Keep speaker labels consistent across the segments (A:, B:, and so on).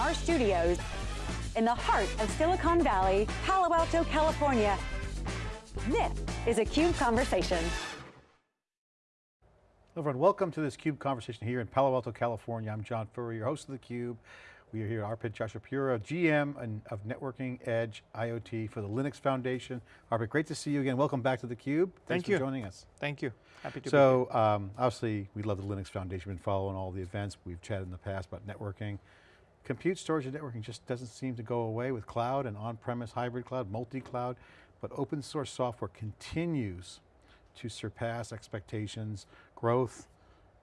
A: from our studios in the heart of Silicon Valley, Palo Alto, California. This is a CUBE Conversation.
B: Hello everyone, welcome to this CUBE conversation here in Palo Alto, California. I'm John Furrier, your host of theCUBE. We are here, at Arpit Joshipura, GM of Networking Edge IoT for the Linux Foundation. Arpit, great to see you again. Welcome back to theCUBE. Thanks
C: Thank you.
B: for joining us.
C: Thank you, happy to
B: so, be here. Um, obviously, we love the Linux Foundation, We've been following all the events. We've chatted in the past about networking. Compute storage and networking just doesn't seem to go away with cloud and on-premise hybrid cloud, multi-cloud, but open source software continues to surpass expectations, growth,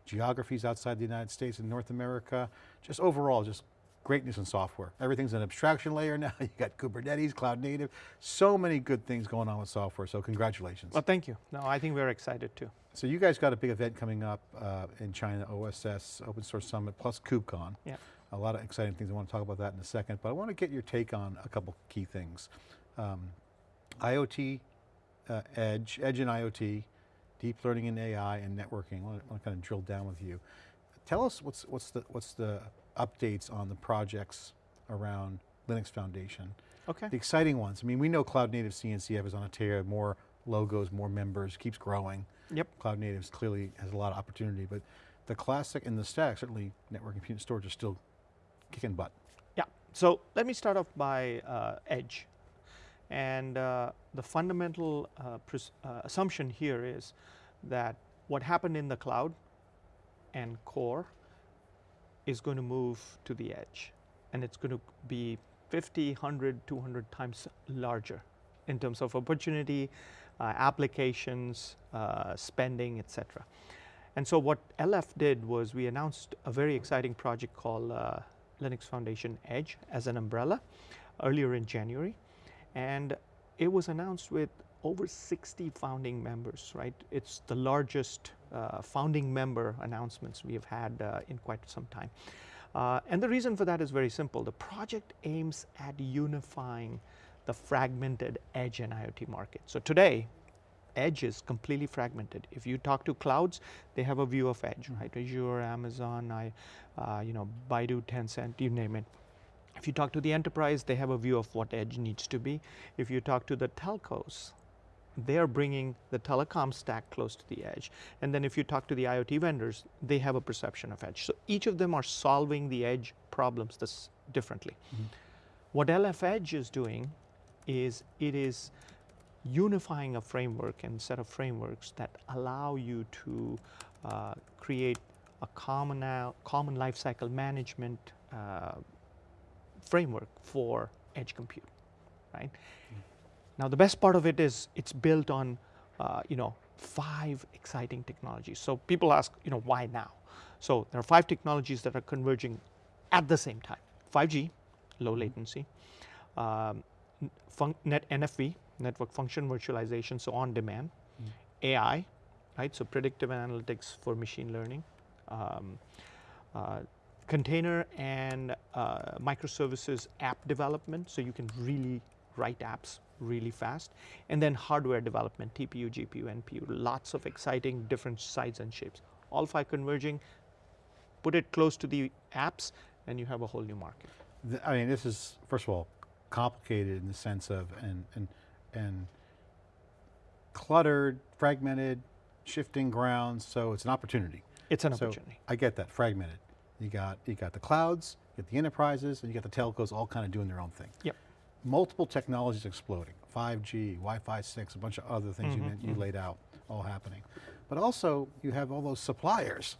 B: geographies outside the United States and North America, just overall, just greatness in software. Everything's an abstraction layer now. You got Kubernetes, cloud native, so many good things going on with software, so congratulations.
C: Well, thank you. No, I think we're excited too.
B: So you guys got a big event coming up uh, in China, OSS, Open Source Summit, plus KubeCon.
C: Yeah.
B: A lot of exciting things, I want to talk about that in a second, but I want to get your take on a couple key things. Um, IoT, uh, Edge, Edge and IoT, deep learning and AI and networking. I want, to, I want to kind of drill down with you. Tell us what's, what's, the, what's the updates on the projects around Linux Foundation.
C: Okay.
B: The exciting ones. I mean, we know Cloud Native CNCF is on a tear, more logos, more members, keeps growing.
C: Yep.
B: Cloud Natives clearly has a lot of opportunity, but the classic and the stack, certainly network and compute storage is still kicking butt.
C: Yeah, so let me start off by uh, Edge. And uh, the fundamental uh, uh, assumption here is that what happened in the cloud and core is going to move to the edge. And it's going to be 50, 100, 200 times larger in terms of opportunity, uh, applications, uh, spending, etc. And so what LF did was we announced a very exciting project called uh, Linux Foundation Edge as an umbrella earlier in January. And it was announced with over 60 founding members, right? It's the largest uh, founding member announcements we have had uh, in quite some time. Uh, and the reason for that is very simple. The project aims at unifying the fragmented edge and IoT market. So today, edge is completely fragmented. If you talk to clouds, they have a view of edge, mm -hmm. right? Azure, Amazon, I, uh, you know, Baidu, Tencent, you name it. If you talk to the enterprise, they have a view of what edge needs to be. If you talk to the telcos, they are bringing the telecom stack close to the edge. And then if you talk to the IoT vendors, they have a perception of edge. So each of them are solving the edge problems this differently. Mm -hmm. What LF Edge is doing is it is unifying a framework and set of frameworks that allow you to uh, create a common, uh, common lifecycle management uh, framework for edge compute, right? Mm. Now the best part of it is it's built on, uh, you know, five exciting technologies. So people ask, you know, why now? So there are five technologies that are converging at the same time. 5G, low mm. latency, um, net NFV, network function virtualization, so on demand, mm. AI, right? So predictive analytics for machine learning, um, uh, container and uh, microservices app development, so you can really write apps really fast, and then hardware development, TPU, GPU, NPU, lots of exciting different sizes and shapes. All five converging, put it close to the apps, and you have a whole new market.
B: I mean, this is, first of all, complicated in the sense of, and, and, and cluttered, fragmented, shifting grounds, so it's an opportunity.
C: It's an so opportunity.
B: I get that, fragmented. You got, you got the clouds, you got the enterprises, and you got the telcos all kind of doing their own thing.
C: Yep.
B: Multiple technologies exploding, 5G, Wi-Fi 6, a bunch of other things mm -hmm, you, mm -hmm. you laid out, all happening. But also, you have all those suppliers,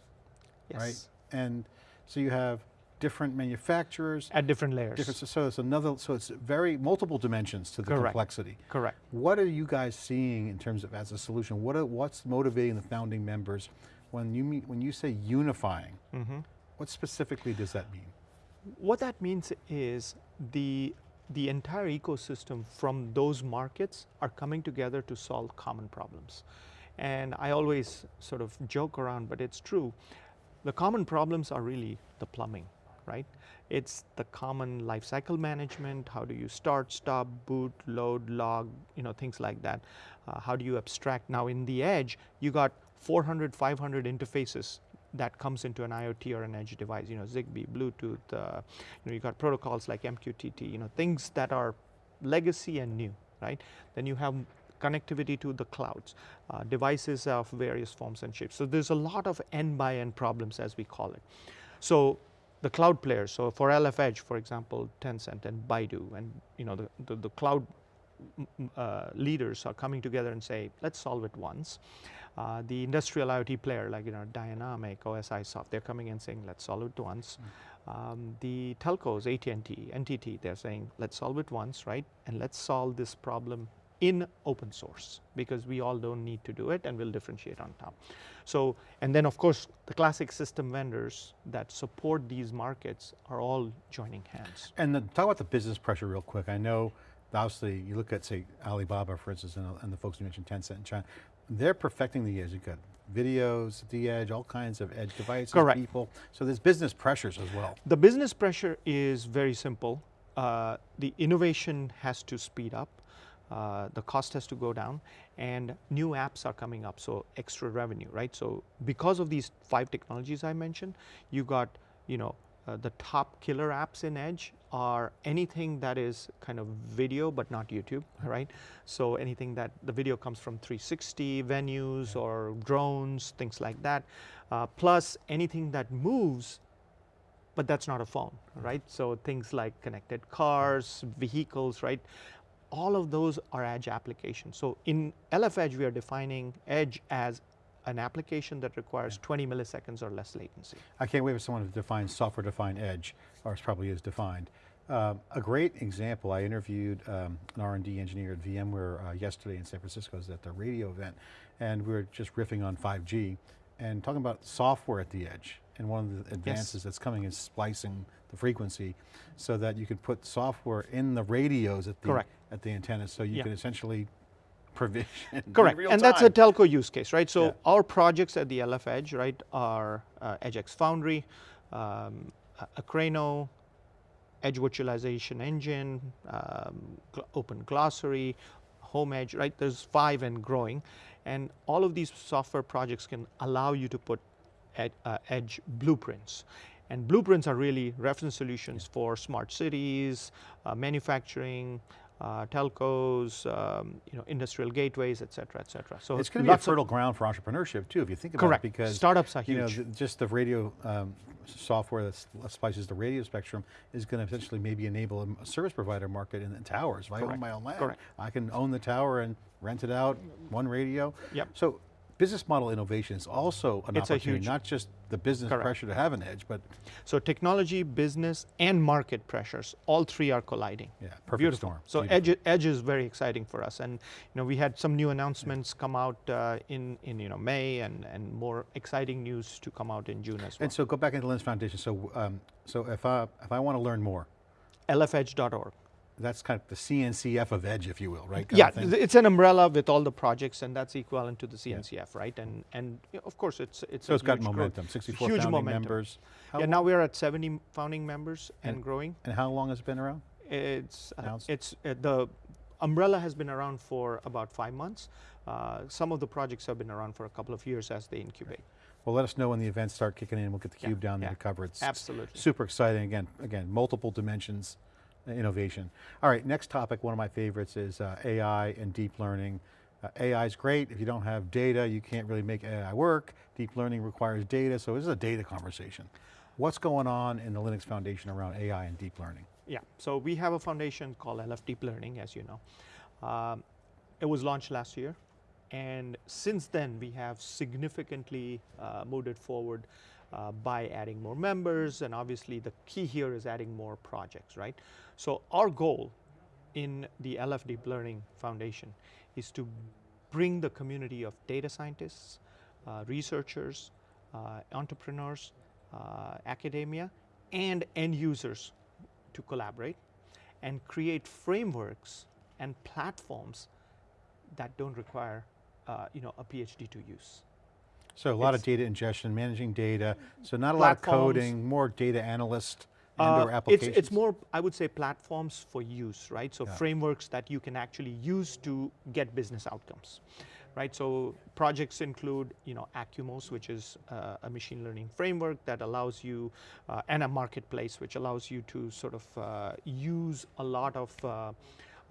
C: yes.
B: right? And so you have different manufacturers.
C: At different layers.
B: Different, so it's another, so it's very multiple dimensions to the
C: Correct.
B: complexity.
C: Correct.
B: What are you guys seeing in terms of as a solution? What are, what's motivating the founding members when you meet, when you say unifying? Mm -hmm. What specifically does that mean?
C: What that means is the, the entire ecosystem from those markets are coming together to solve common problems. And I always sort of joke around, but it's true. The common problems are really the plumbing, right? It's the common lifecycle management. How do you start, stop, boot, load, log, you know, things like that. Uh, how do you abstract? Now in the edge, you got 400, 500 interfaces that comes into an IoT or an edge device. You know, Zigbee, Bluetooth. Uh, you know, you got protocols like MQTT. You know, things that are legacy and new, right? Then you have connectivity to the clouds, uh, devices of various forms and shapes. So there's a lot of end by end problems as we call it. So the cloud players, so for LF Edge, for example, Tencent and Baidu and you know the, the, the cloud uh, leaders are coming together and say, let's solve it once. Uh, the industrial IoT player like you know Dianomic, OSI Soft, they're coming and saying, let's solve it once. Mm. Um, the telcos, AT&T, NTT, they're saying, let's solve it once, right? And let's solve this problem in open source because we all don't need to do it and we'll differentiate on top. So, and then of course the classic system vendors that support these markets are all joining hands.
B: And the, talk about the business pressure real quick. I know obviously you look at say Alibaba for instance and, and the folks you mentioned Tencent in China, they're perfecting the edge. You've got videos the edge, all kinds of edge devices,
C: Correct.
B: people. So there's business pressures as well.
C: The business pressure is very simple. Uh, the innovation has to speed up uh, the cost has to go down and new apps are coming up so extra revenue right? So because of these five technologies i mentioned you got you know uh, the top killer apps in edge are anything that is kind of video but not youtube right. so anything that the video comes from 360 venues or drones things like that. Uh, plus anything that moves but that's not a phone, right? So things like connected cars, vehicles, right? All of those are edge applications. So in LF Edge, we are defining edge as an application that requires yeah. 20 milliseconds or less latency.
B: I can't wait for someone to define software-defined edge, or it probably is defined. Um, a great example, I interviewed um, an R&D engineer at VMware uh, yesterday in San Francisco, at the radio event, and we were just riffing on 5G, and talking about software at the edge. And one of the advances yes. that's coming is splicing the frequency so that you could put software in the radios at the,
C: Correct.
B: at the antennas so you yeah. can essentially provision
C: Correct, and time. that's a telco use case, right? So yeah. our projects at the LF Edge, right, are uh, EdgeX Foundry, um, Akraino, Edge Virtualization Engine, um, Open Glossary, Home Edge, right? There's five and growing. And all of these software projects can allow you to put ed, uh, edge blueprints. And blueprints are really reference solutions yeah. for smart cities, uh, manufacturing, uh, telcos, um, you know, industrial gateways, et cetera, et cetera.
B: So it's going to be a fertile ground for entrepreneurship too, if you think about
C: correct.
B: it. Because
C: startups are
B: you
C: huge.
B: know, just the radio um, software that splices the radio spectrum is going to potentially maybe enable a service provider market in the towers. If I own my own land,
C: correct.
B: I can own the tower and rent it out, one radio.
C: Yep.
B: So business model innovation is also an
C: it's
B: opportunity, not just the business
C: correct.
B: pressure to have an edge, but.
C: So technology, business, and market pressures, all three are colliding.
B: Yeah, perfect
C: Beautiful.
B: storm.
C: So edge, edge is very exciting for us. And you know, we had some new announcements yeah. come out uh, in, in you know, May and, and more exciting news to come out in June as well.
B: And so go back into Linux Foundation. So, um, so if, I, if I want to learn more.
C: lfedge.org
B: that's kind of the CNCF of Edge, if you will, right?
C: Yeah, it's an umbrella with all the projects, and that's equivalent to the CNCF, yeah. right? And and of course, it's it's
B: so it's got momentum. 64
C: huge
B: founding
C: momentum.
B: members.
C: How yeah, now we're at 70 founding members and, and, growing.
B: And how long has it been around?
C: It's uh, it's uh, the umbrella has been around for about five months. Uh, some of the projects have been around for a couple of years as they incubate. Right.
B: Well, let us know when the events start kicking in. We'll get the cube
C: yeah,
B: down
C: yeah.
B: there to cover it.
C: Absolutely.
B: Super exciting. Again, again, multiple dimensions innovation. All right, next topic, one of my favorites is uh, AI and deep learning. Uh, AI is great, if you don't have data, you can't really make AI work. Deep learning requires data, so this is a data conversation. What's going on in the Linux Foundation around AI and deep learning?
C: Yeah, so we have a foundation called LF Deep Learning, as you know. Um, it was launched last year, and since then we have significantly uh, moved it forward uh, by adding more members, and obviously the key here is adding more projects, right? So our goal in the LF Deep Learning Foundation is to bring the community of data scientists, uh, researchers, uh, entrepreneurs, uh, academia, and end users to collaborate and create frameworks and platforms that don't require uh, you know, a PhD to use.
B: So a lot of data ingestion, managing data, so not a lot of coding, more data analyst and or uh, applications?
C: It's, it's more, I would say, platforms for use, right? So yeah. frameworks that you can actually use to get business outcomes, right? So projects include, you know, Acumos, which is uh, a machine learning framework that allows you, uh, and a marketplace, which allows you to sort of uh, use a lot of uh,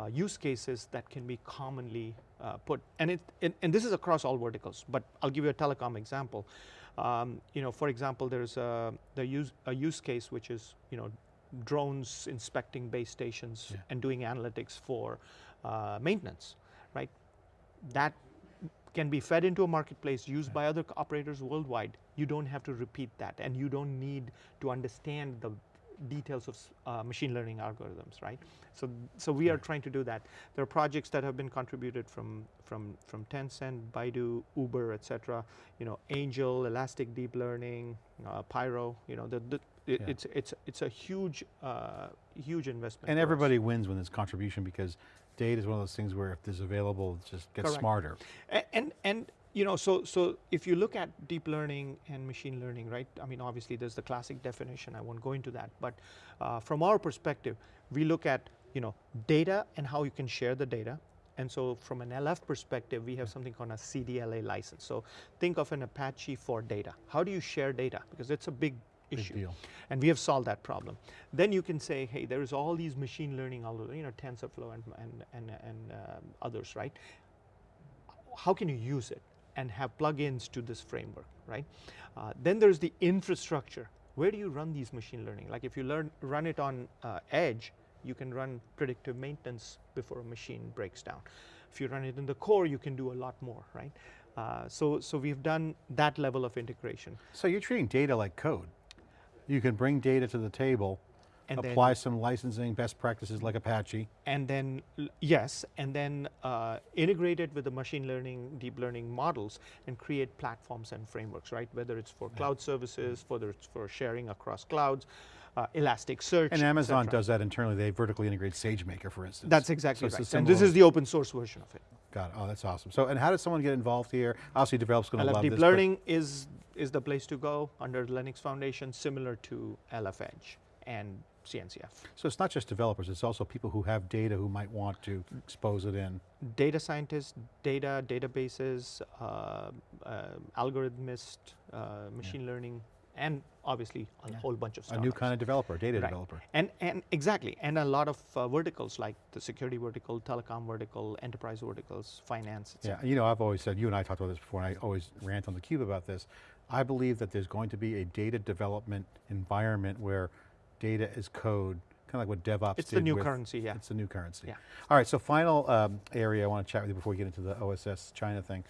C: use cases that can be commonly uh, put. And, it, it, and this is across all verticals, but I'll give you a telecom example. Um, you know, for example, there's a, the use, a use case which is, you know, drones inspecting base stations
B: Yeah.
C: and doing analytics for uh, maintenance, right? That can be fed into a marketplace used by other operators worldwide. You don't have to repeat that, and you don't need to understand the details of uh, machine learning algorithms, right? So, so we are trying to do that. There are projects that have been contributed from from from Tencent, Baidu, Uber, etc. You know, Angel, Elastic Deep Learning, uh, Pyro. You know, the, the it,
B: Yeah.
C: it's it's it's a huge uh, huge investment.
B: And
C: for us.
B: everybody wins when there's contribution because data is one of those things where if there's available, it just gets
C: Correct.
B: smarter.
C: And and you know so so if you look at deep learning and machine learning right i mean obviously there's the classic definition i won't go into that but uh, from our perspective we look at you know data and how you can share the data. And so from an lf perspective we have something called a cdla license. So think of an apache for data. How do you share data? Because it's a big
B: Big
C: issue.
B: deal.
C: and we have solved that problem. Then you can say, hey, there is all these machine learning, you know, TensorFlow and and and, and um others, right? How can you use it and have plugins to this framework, right? Uh, then there's the infrastructure. Where do you run these machine learning? Like if you learn run it on uh, edge, you can run predictive maintenance before a machine breaks down. If you run it in the core, you can do a lot more, right? Uh, so so we've done that level of integration.
B: So you're treating data like code. You can bring data to the table,
C: And then-
B: apply some licensing best practices like Apache.
C: and then yes, and then uh, integrate it with the machine learning, deep learning models, and create platforms and frameworks, right? Whether it's for cloud services, whether it's for sharing across clouds, uh, Elasticsearch,
B: And Amazon does that internally. They vertically integrate SageMaker, for instance.
C: That's exactly
B: So
C: right. And this is the open source version of it.
B: Got it. Oh, that's awesome. So, and how does someone get involved here? Obviously, developers going to love
C: Deep
B: this. but-
C: Learning is is the place to go under the Linux Foundation, similar to LF Edge and CNCF.
B: So it's not just developers, it's also people who have data who might want to expose it in.
C: data scientists, data, databases, uh, uh, algorithmist, uh, machine learning, and obviously a whole bunch of stuff.
B: A new kind of developer, data
C: Right.
B: developer.
C: And, and exactly, and a lot of uh, verticals like the security vertical, telecom vertical, enterprise verticals, finance, et
B: Yeah, you know, I've always said, you and I talked about this before, and I always rant on the cube about this. I believe that there's going to be a data development environment where data is code, kind of like what DevOps
C: is.
B: It's
C: the new
B: with-
C: currency, yeah.
B: It's the new currency.
C: Yeah.
B: All right, so final um, area I want to chat with you before we get into the OSS China thing,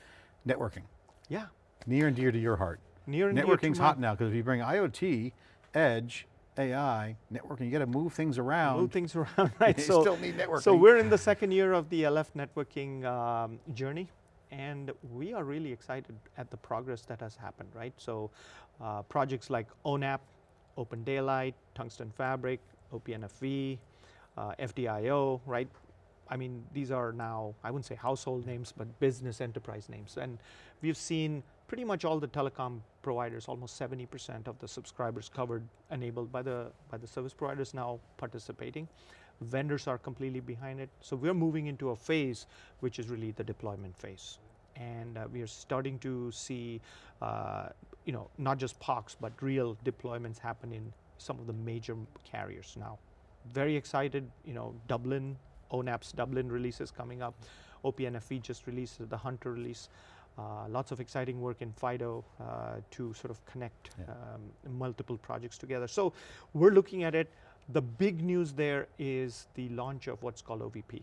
B: networking.
C: Yeah,
B: Near and dear to your heart.
C: near and dear to
B: Networking's hot now, because if you bring IoT, edge, AI, networking, you got to move things around.
C: Move things around, right? So,
B: still need networking.
C: So we're in the second year of the LF networking um, journey, and we are really excited at the progress that has happened, right? So uh, projects like ONAP, Open Daylight, Tungsten Fabric, OPNFV, uh, FDIO, right? I mean, these are now, I wouldn't say household names, but business enterprise names. And we've seen pretty much all the telecom providers, almost 70% of the subscribers covered, enabled by the, by the service providers now participating. Vendors are completely behind it. So we're moving into a phase which is really the deployment phase. And uh, we are starting to see, uh, you know, not just POCs, but real deployments happen in some of the major carriers now very excited. You know, Dublin, ONAP's Dublin release is coming up. OPNFV just released the Hunter release. Uh, lots of exciting work in FDIO uh, to sort of connect
B: Yeah.
C: um, multiple projects together. So we're looking at it. The big news there is the launch of what's called OVP,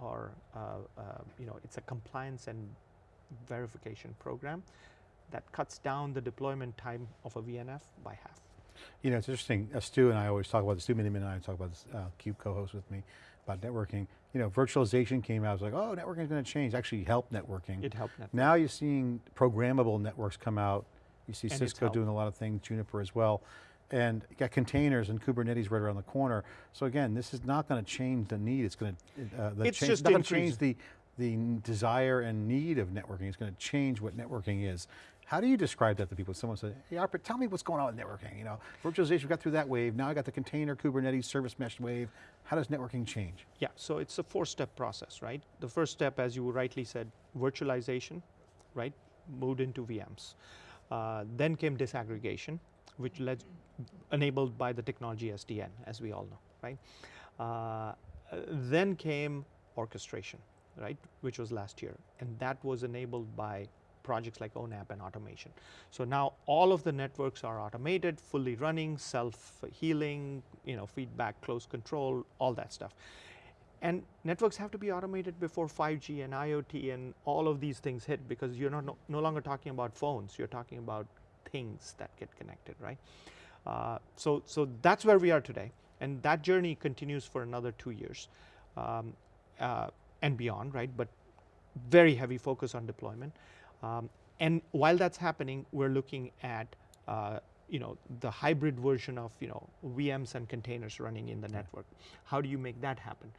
C: or uh, uh, you know, it's a compliance and verification program that cuts down the deployment time of a VNF by half.
B: You know, it's interesting, uh, Stu and I always talk about this, Stu Miniman and I talk about this, uh, CUBE co-host with me, about networking. You know, virtualization came out, I was like, oh, networking is going to change, actually help networking.
C: It helped net.
B: Now you're seeing programmable networks come out. You see
C: And
B: Cisco doing a lot of things, Juniper as well. And you got containers and Kubernetes right around the corner. So again, this is not going to change the need. It's going to, uh, the
C: It's
B: change,
C: just
B: not going to
C: increase-
B: change the, the desire and need of networking. is going to change what networking is. How do you describe that to people? Someone said, hey Arpit, tell me what's going on with networking. You know, virtualization, got through that wave, now I got the container, Kubernetes, service mesh wave. How does networking change?
C: Yeah, so it's a four-step process, right? The first step, as you rightly said, virtualization, right? Moved into VMs. Uh, then came disaggregation, which led, enabled by the technology SDN, as we all know, right? Uh, then came orchestration, right, which was last year, and that was enabled by projects like ONAP and automation. So now all of the networks are automated, fully running, self-healing, you know, feedback, close control, all that stuff. And networks have to be automated before 5G and IoT and all of these things hit because you're not no, no longer talking about phones, you're talking about things that get connected, right? Uh, so, so that's where we are today. And that journey continues for another two years um, uh, and beyond, right? But very heavy focus on deployment. Um, and while that's happening, we're looking at uh, you know the hybrid version of you know VMs and containers running in the network. How do you make that happen?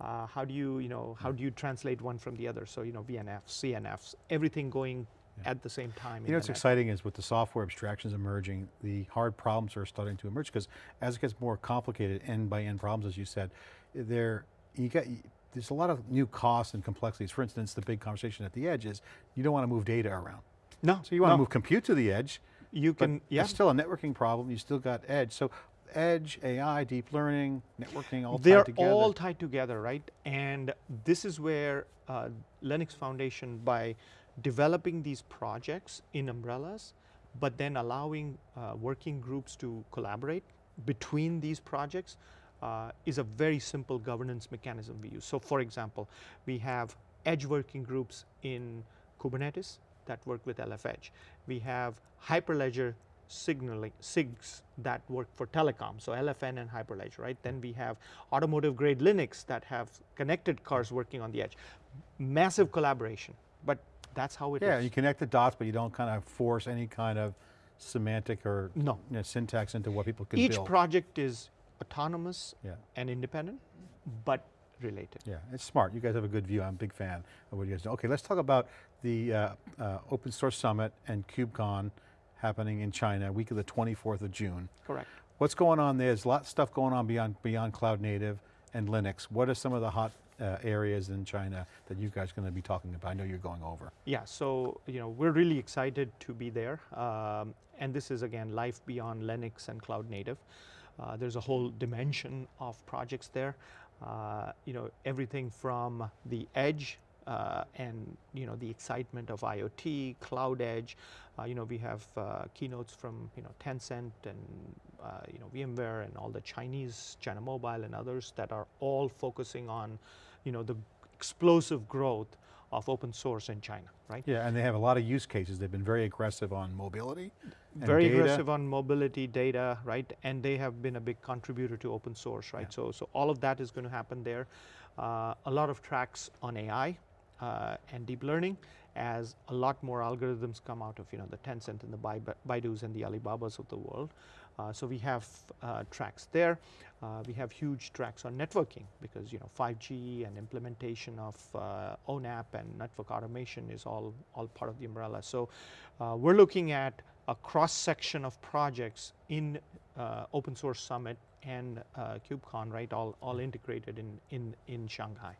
C: Uh, how do you you know how do you translate one from the other? So you know VNFs, CNFs, everything going yeah. at the same time.
B: You know what's exciting is with the software abstractions emerging, the hard problems are starting to emerge because as it gets more complicated, end by end problems, as you said, there you get there's a lot of new costs and complexities. For instance, the big conversation at the edge is you don't want to move data around.
C: No.
B: So you want
C: no.
B: to move compute to the edge.
C: You can, yeah.
B: It's still a networking problem. You still got edge. So edge, AI, deep learning, networking, all
C: They're
B: tied together.
C: They're all tied together, right? And this is where uh, Linux Foundation, by developing these projects in umbrellas, but then allowing uh, working groups to collaborate between these projects, uh, is a very simple governance mechanism we use. So for example, we have edge working groups in Kubernetes that work with LF Edge. We have Hyperledger signaling SIGs that work for telecom, so LFN and Hyperledger, right? Then we have automotive grade Linux that have connected cars working on the edge. Massive collaboration, but that's how it
B: yeah,
C: is.
B: you connect the dots, but you don't kind of force any kind of semantic or
C: no.
B: you know, syntax into what people can
C: Each
B: build.
C: Each project is autonomous
B: yeah.
C: and independent, but related.
B: Yeah, it's smart. You guys have a good view. I'm a big fan of what you guys do. Okay, let's talk about the uh, uh, Open Source Summit and KubeCon happening in China, week of the 24th of June.
C: Correct.
B: What's going on there? There's a lot of stuff going on beyond, beyond cloud native and Linux. What are some of the hot uh, areas in China that you guys are going to be talking about? I know you're going over.
C: Yeah, so you know we're really excited to be there. Um, and this is again life beyond Linux and cloud native. Uh, there's a whole dimension of projects there. Uh, you know, everything from the edge uh, and you know the excitement of IoT, cloud edge. Uh, you know, we have uh, keynotes from you know Tencent and uh, you know VMware and all the Chinese, China Mobile and others that are all focusing on you know the explosive growth of open source in China, right?
B: Yeah, and they have a lot of use cases. They've been very aggressive on mobility.
C: Very data. aggressive on mobility data, right? And they have been a big contributor to open source, right? Yeah. So, so all of that is going to happen there. Uh, a lot of tracks on AI uh, and deep learning as a lot more algorithms come out of you know the Tencent and the Baidu's and the Alibabas of the world. Uh, so we have uh, tracks there. Uh, we have huge tracks on networking because you know 5G and implementation of ONAP and network automation is all all part of the umbrella. So we're looking at a cross section of projects in Open Source Summit and KubeCon, right? All all integrated in in in Shanghai.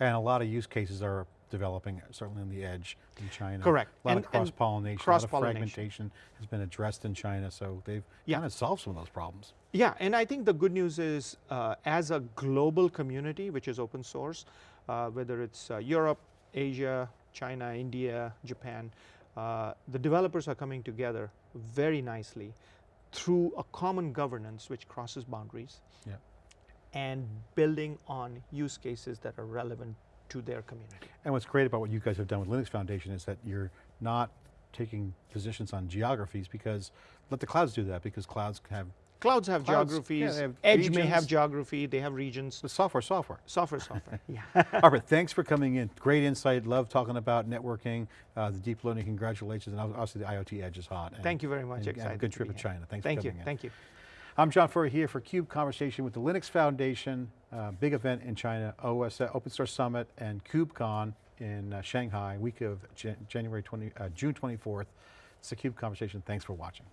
B: And a lot of use cases are developing, certainly on the edge in China.
C: Correct.
B: A lot
C: and,
B: of cross-pollination,
C: cross
B: a lot of fragmentation has been addressed in China, so they've
C: yeah.
B: kind of solved some of those problems.
C: Yeah, and I think the good news is, uh, as a global community, which is open source, uh, whether it's uh, Europe, Asia, China, India, Japan, uh, the developers are coming together very nicely through a common governance which crosses boundaries
B: yeah.
C: and building on use cases that are relevant to their community.
B: And what's great about what you guys have done with Linux Foundation is that you're not taking positions on geographies because let the clouds do that because clouds have
C: Clouds have clouds, geographies, yeah, have Edge regions. may have geography, they have regions.
B: The software, software.
C: Software, software, yeah.
B: Arpit, thanks for coming in. Great insight, love talking about networking, uh, the deep learning, congratulations, and obviously the IoT Edge is hot. And,
C: Thank you very much,
B: and,
C: excited.
B: And good trip to China, thanks
C: Thank
B: for coming
C: you.
B: in.
C: Thank you,
B: I'm John Furrier here for CUBE Conversation with the Linux Foundation, uh, big event in China, OS, Open Source Summit and KubeCon in uh, Shanghai, week of Jan January 20, uh, June 24th. It's a CUBE conversation. Thanks for watching.